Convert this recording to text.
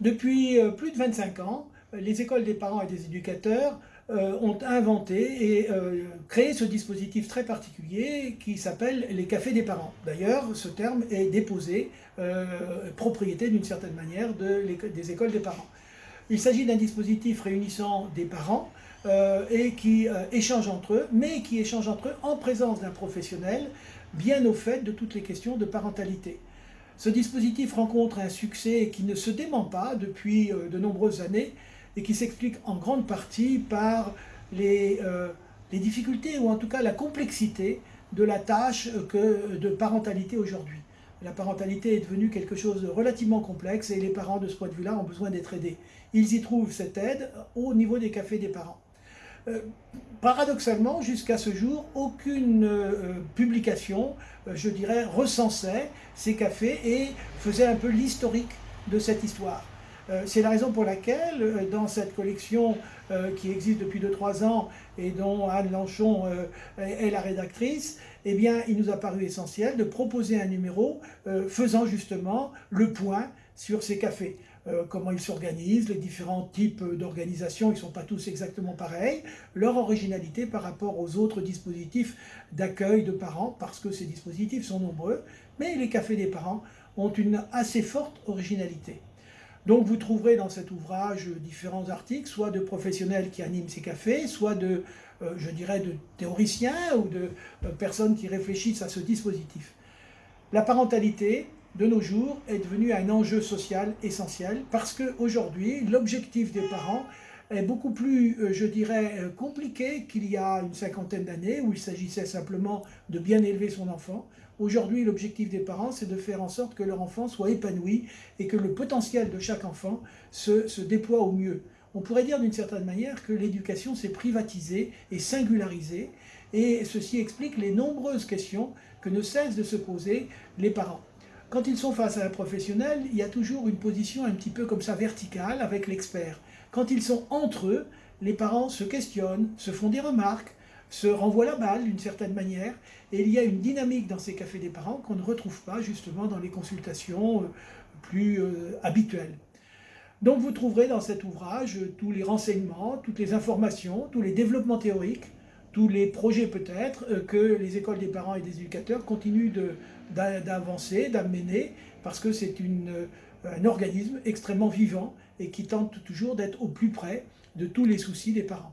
Depuis euh, plus de 25 ans, les écoles des parents et des éducateurs euh, ont inventé et euh, créé ce dispositif très particulier qui s'appelle les cafés des parents. D'ailleurs, ce terme est déposé, propriété d'une certaine manière des écoles des parents. Il s'agit d'un dispositif réunissant des parents et qui échangent entre eux, mais qui échangent entre eux en présence d'un professionnel bien au fait de toutes les questions de parentalité. Ce dispositif rencontre un succès qui ne se dément pas depuis euh, de nombreuses années et qui s'explique en grande partie par les, euh, les, difficultés ou en tout cas la complexité de la tâche que, de parentalité aujourd'hui. La parentalité est devenue quelque chose de relativement complexe et les parents de ce point de vue-là ont besoin d'être aidés. Ils y trouvent cette aide au niveau des cafés des parents. Euh, paradoxalement, jusqu'à ce jour, aucune euh, publication, euh, je dirais, recensait ces cafés et faisait un peu l'historique de cette histoire. C'est la raison pour laquelle, dans cette collection qui existe depuis 2-3 ans et dont Anne Lanchon est la rédactrice, eh bien, il nous a paru essentiel de proposer un numéro faisant justement le point sur ces cafés. Euh, comment ils s'organisent, les différents types d'organisation, ils ne sont pas tous exactement pareils, leur originalité par rapport aux autres dispositifs d'accueil de parents, parce que ces dispositifs sont nombreux, mais les cafés des parents ont une assez forte originalité. Donc vous trouverez dans cet ouvrage différents articles, soit de professionnels qui animent ces cafés, soit de, euh, je dirais, de théoriciens ou de euh, personnes qui réfléchissent à ce dispositif. La parentalité, de nos jours est devenu un enjeu social essentiel parce qu'aujourd'hui, l'objectif des parents est beaucoup plus, euh, je dirais, euh, compliqué qu'il y a une cinquantaine d'années où il s'agissait simplement de bien élever son enfant. Aujourd'hui, l'objectif des parents, c'est de faire en sorte que leur enfant soit épanoui et que le potentiel de chaque enfant se, se déploie au mieux. On pourrait dire d'une certaine manière que l'éducation s'est privatisée et singularisée et ceci explique les nombreuses questions que ne cessent de se poser les parents. Quand ils sont face à un professionnel, il y a toujours une position un petit peu comme ça verticale avec l'expert. Quand ils sont entre eux, les parents se questionnent, se font des remarques, se renvoient la balle d'une certaine manière, et il y a une dynamique dans ces cafés des parents qu'on ne retrouve pas justement dans les consultations euh, plus euh, habituelles. Donc vous trouverez dans cet ouvrage tous les renseignements, toutes les informations, tous les développements théoriques, tous les projets peut-être euh, que les écoles des parents et des éducateurs continuent d'avancer, d'amener, parce que c'est euh, un organisme extrêmement vivant et qui tente toujours d'être au plus près de tous les soucis des parents.